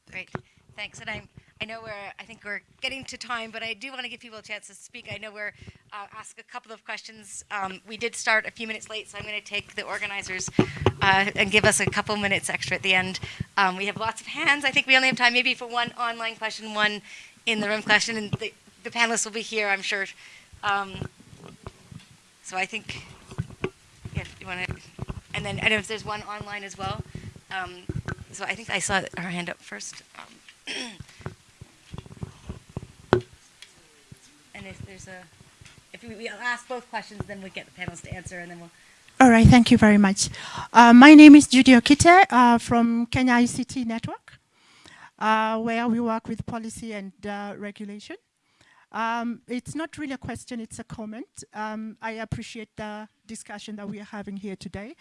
Great. Thanks. And I'm, I know we're, I think we're getting to time, but I do want to give people a chance to speak. I know we're uh, ask a couple of questions. Um, we did start a few minutes late, so I'm going to take the organizers uh, and give us a couple minutes extra at the end. Um, we have lots of hands. I think we only have time maybe for one online question, one in the room question, and the, the panelists will be here, I'm sure. Um, so I think, yeah, you want to, and then, and if there's one online as well. Um, so I think I saw her hand up first. Um, and if there's a, if we, we ask both questions, then we get the panelists to answer, and then we'll. All right, thank you very much. Uh, my name is Judy Okite uh, from Kenya ICT Network, uh, where we work with policy and uh, regulation. Um, it's not really a question, it's a comment. Um, I appreciate the discussion that we are having here today,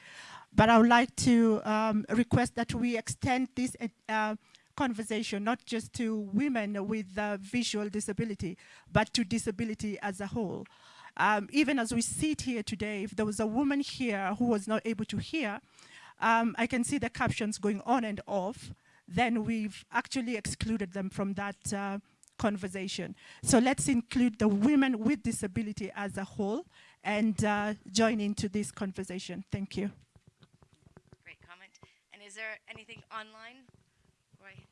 but I would like to um, request that we extend this uh, conversation not just to women with uh, visual disability, but to disability as a whole. Um, even as we sit here today, if there was a woman here who was not able to hear, um, I can see the captions going on and off, then we've actually excluded them from that uh, conversation. So let's include the women with disability as a whole and uh, join into this conversation. Thank you. Great comment. And is there anything online? Right.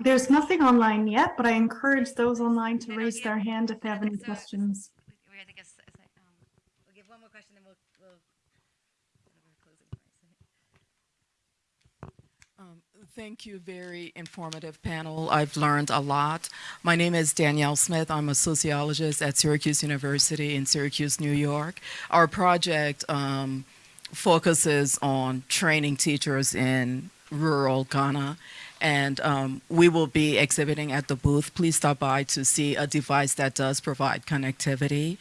There's nothing online yet, but I encourage those online to No, no, raise their hand if they have any questions. We, we, I think it's, it's like, um, we'll give one more question, then we'll, we'll, we're closing. Um, Thank you, very informative panel. I've learned a lot. My name is Danielle Smith. I'm a sociologist at Syracuse University in Syracuse, New York. Our project um, focuses on training teachers in rural Ghana, and um, we will be exhibiting at the booth. Please stop by to see a device that does provide connectivity.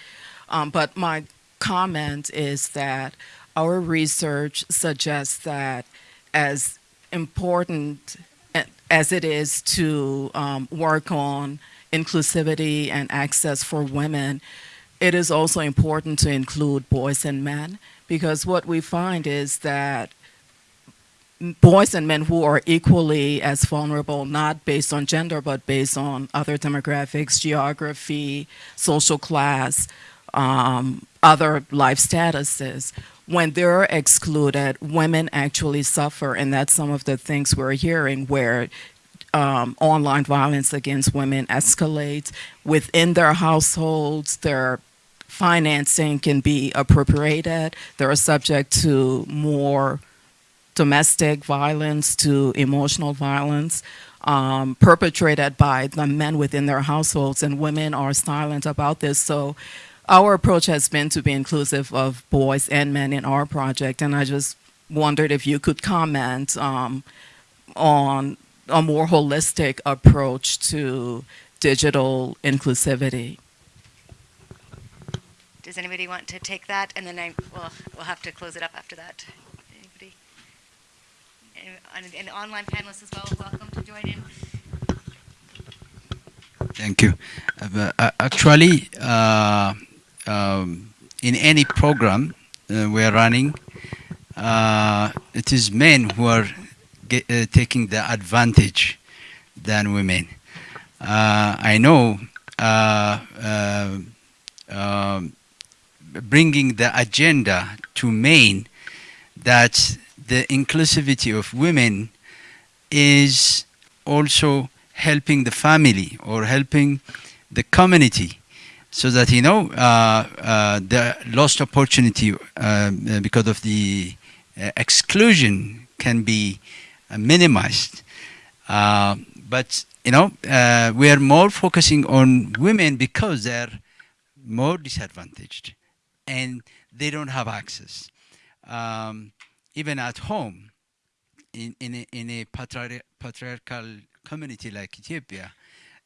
Um, but my comment is that our research suggests that as important as it is to um, work on inclusivity and access for women, it is also important to include boys and men because what we find is that boys and men who are equally as vulnerable, not based on gender, but based on other demographics, geography, social class, um, other life statuses, when they're excluded, women actually suffer, and that's some of the things we're hearing where um, online violence against women escalates within their households. Their financing can be appropriated. They're subject to more domestic violence, to emotional violence. Um, perpetrated by the men within their households, and women are silent about this. So, our approach has been to be inclusive of boys and men in our project, and I just wondered if you could comment um, on a more holistic approach to digital inclusivity. Does anybody want to take that? And then I, well, we'll have to close it up after that. And, and, online panelists as well, welcome to join in. Thank you. Uh, uh, actually, uh, um, in any program uh, we are running, uh, it is men who are get, uh, taking the advantage than women. I know um, bringing the agenda to men that the inclusivity of women is also helping the family or helping the community so that you know uh, uh, the lost opportunity um, uh, because of the uh, exclusion can be uh, minimized. Uh, but you know we are more focusing on women because they're more disadvantaged and they don't have access. Um, even at home in, in a, in a patriar- patriarchal community like Ethiopia,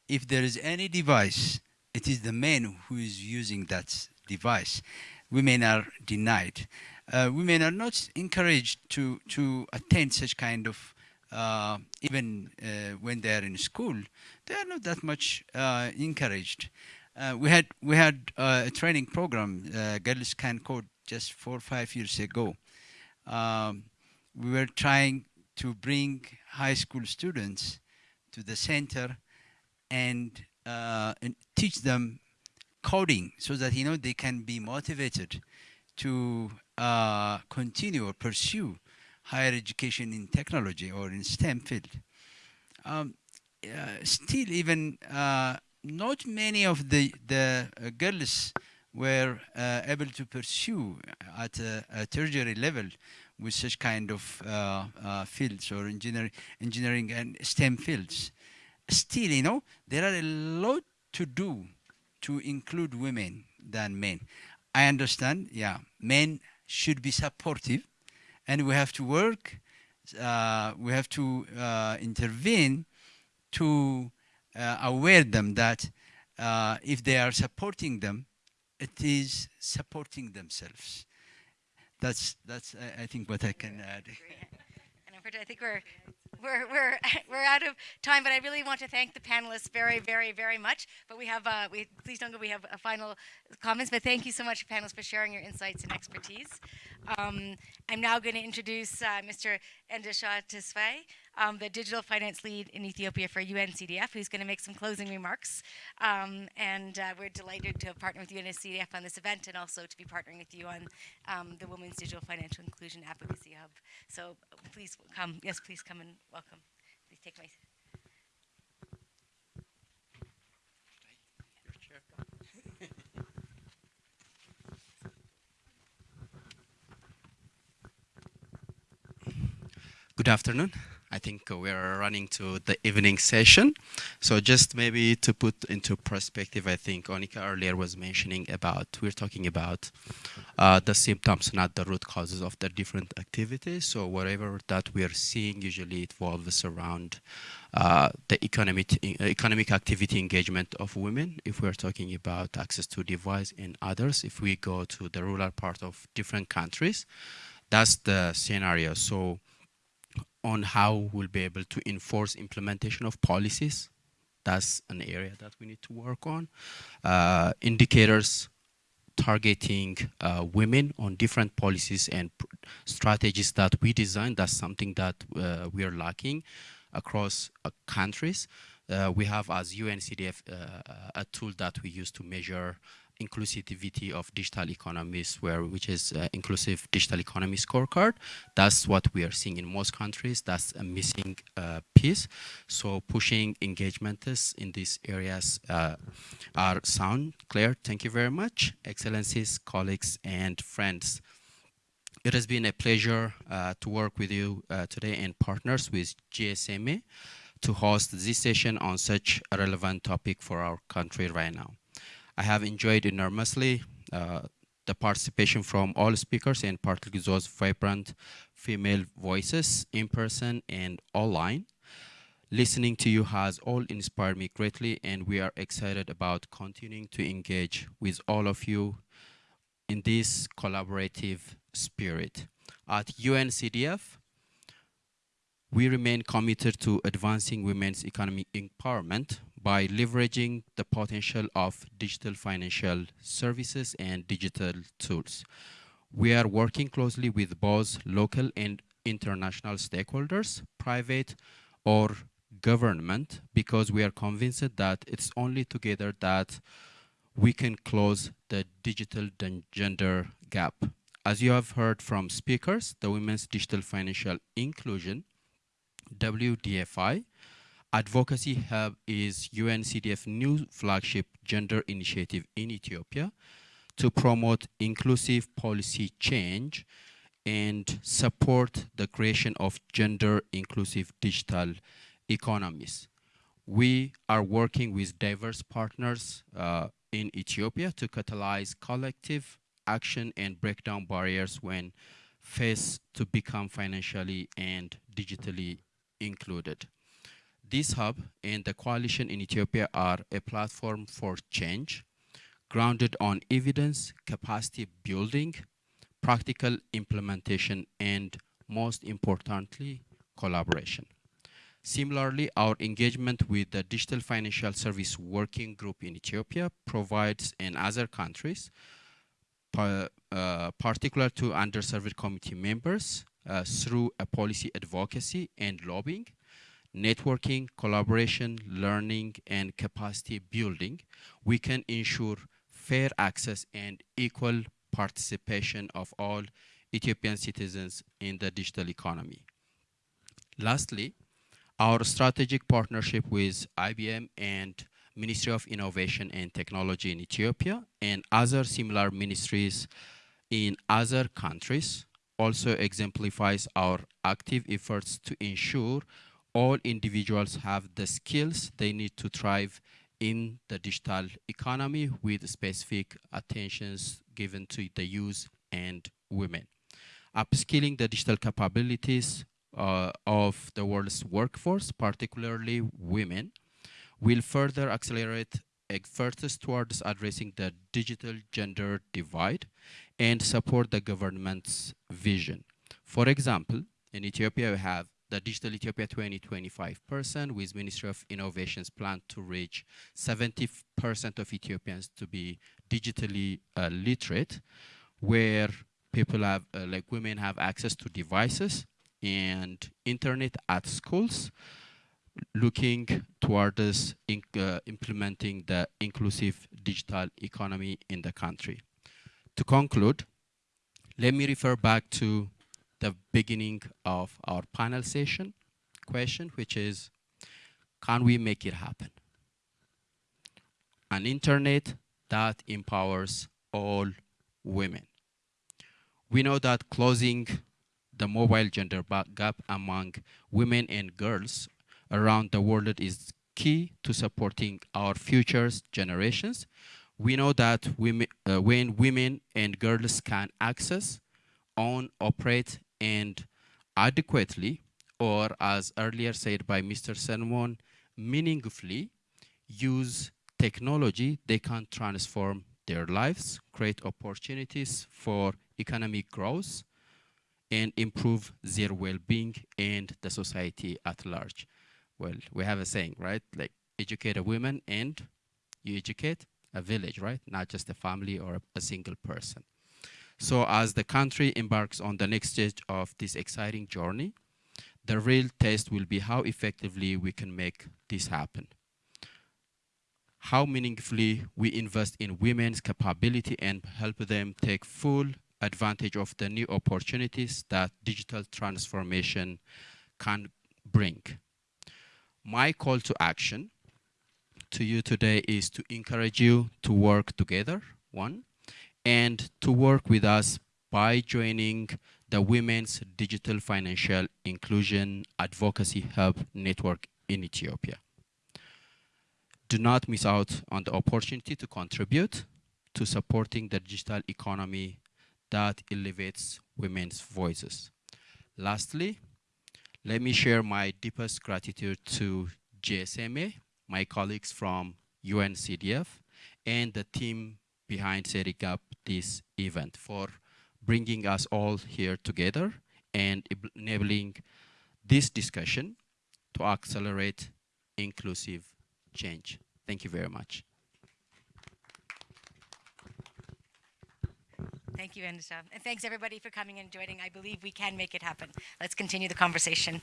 if there is any device, it is the men who is using that device. Women are denied. Uh, women are not encouraged to, to attend such kind of, uh, even uh, when they are in school, they are not that much uh, encouraged. Uh, we had, we had uh, a training program, Girls Can Code, just four or five years ago. Um, we were trying to bring high school students to the center and, uh, and teach them coding so that you know they can be motivated to uh, continue or pursue higher education in technology or in STEM field. Um, uh, still, even uh, not many of the the uh, girls were uh, able to pursue at a, a tertiary level with such kind of uh, uh, fields or engineering, engineering and STEM fields. Still, you know, there are a lot to do to include women than men. I understand, yeah, men should be supportive and we have to work, uh, we have to uh, intervene to uh, aware them that if they are supporting them, it is supporting themselves. That's, that's I, I think what I can add. And unfortunately, I think we're we're we're we're out of time, but I really want to thank the panelists very, very, very much. But we have uh, we please don't go. We have a final comments, but thank you so much, panelists, for sharing your insights and expertise. Um, I'm now going to introduce uh, Mr. Endesha Tesfaye, um, the digital finance lead in Ethiopia for UNCDF, who's going to make some closing remarks. Um, and uh, we're delighted to partner with UNCDF on this event and also to be partnering with you on um, the Women's Digital Financial Inclusion Advocacy Hub. So please come. Yes, please come and welcome. Please take my. Good afternoon. I think we are running to the evening session. So just maybe to put into perspective, I think Onica earlier was mentioning about, we're talking about uh, the symptoms, not the root causes of the different activities. So whatever that we are seeing usually it revolves around uh, the economic, economic activity engagement of women. If we're talking about access to device and others, if we go to the rural part of different countries, that's the scenario. So on how we'll be able to enforce implementation of policies. That's an area that we need to work on. Uh, indicators targeting uh, women on different policies and strategies that we design. That's something that uh, we are lacking across uh, countries. Uh, we have as UNCDF uh, a tool that we use to measure inclusivity of digital economies, where which is uh, inclusive digital economy scorecard. That's what we are seeing in most countries. That's a missing uh, piece. So pushing engagements in these areas uh, are sound, clear. Thank you very much, excellencies, colleagues, and friends. It has been a pleasure uh, to work with you uh, today and partners with GSMA to host this session on such a relevant topic for our country right now. I have enjoyed enormously uh, the participation from all speakers and particularly those vibrant female voices in person and online. Listening to you has all inspired me greatly and we are excited about continuing to engage with all of you in this collaborative spirit. At UNCDF, we remain committed to advancing women's economic empowerment by leveraging the potential of digital financial services and digital tools. We are working closely with both local and international stakeholders, private or government, because we are convinced that it's only together that we can close the digital gender gap. As you have heard from speakers, the Women's Digital Financial Inclusion, WDFI, Advocacy Hub is UNCDF new flagship gender initiative in Ethiopia to promote inclusive policy change and support the creation of gender inclusive digital economies. We are working with diverse partners uh, in Ethiopia to catalyze collective action and break down barriers when faced to become financially and digitally included. This hub and the coalition in Ethiopia are a platform for change, grounded on evidence, capacity building, practical implementation, and most importantly, collaboration. Similarly, our engagement with the Digital Financial Service Working Group in Ethiopia provides in other countries, uh, particular to underserved committee members, uh, through a policy advocacy and lobbying, networking, collaboration, learning, and capacity building, we can ensure fair access and equal participation of all Ethiopian citizens in the digital economy. Lastly, our strategic partnership with IBM and Ministry of Innovation and Technology in Ethiopia and other similar ministries in other countries also exemplifies our active efforts to ensure all individuals have the skills they need to thrive in the digital economy with specific attentions given to the youth and women. Upskilling the digital capabilities uh, of the world's workforce, particularly women, will further accelerate efforts towards addressing the digital gender divide and support the government's vision. For example, in Ethiopia, we have the Digital Ethiopia 2025 person with Ministry of Innovations plan to reach 70% of Ethiopians to be digitally uh, literate, where people have, uh, like women have access to devices and internet at schools, looking towards uh, implementing the inclusive digital economy in the country. To conclude, let me refer back to the beginning of our panel session question, which is, can we make it happen? An internet that empowers all women. We know that closing the mobile gender gap among women and girls around the world is key to supporting our future generations. We know that women, uh, when women and girls can access, own, operate, and adequately, or as earlier said by Mr. Salmon, meaningfully use technology, they can transform their lives, create opportunities for economic growth, and improve their well-being and the society at large. Well, we have a saying, right? Like, educate a woman and you educate a village, right? Not just a family or a single person. So as the country embarks on the next stage of this exciting journey, the real test will be how effectively we can make this happen. How meaningfully we invest in women's capability and help them take full advantage of the new opportunities that digital transformation can bring. My call to action to you today is to encourage you to work together, one, and to work with us by joining the Women's Digital Financial Inclusion Advocacy Hub Network in Ethiopia. Do not miss out on the opportunity to contribute to supporting the digital economy that elevates women's voices. Lastly, let me share my deepest gratitude to GSMA, my colleagues from UNCDF, and the team behind setting up this event for bringing us all here together and enabling this discussion to accelerate inclusive change. Thank you very much. Thank you. And thanks everybody for coming and joining. I believe we can make it happen. Let's continue the conversation.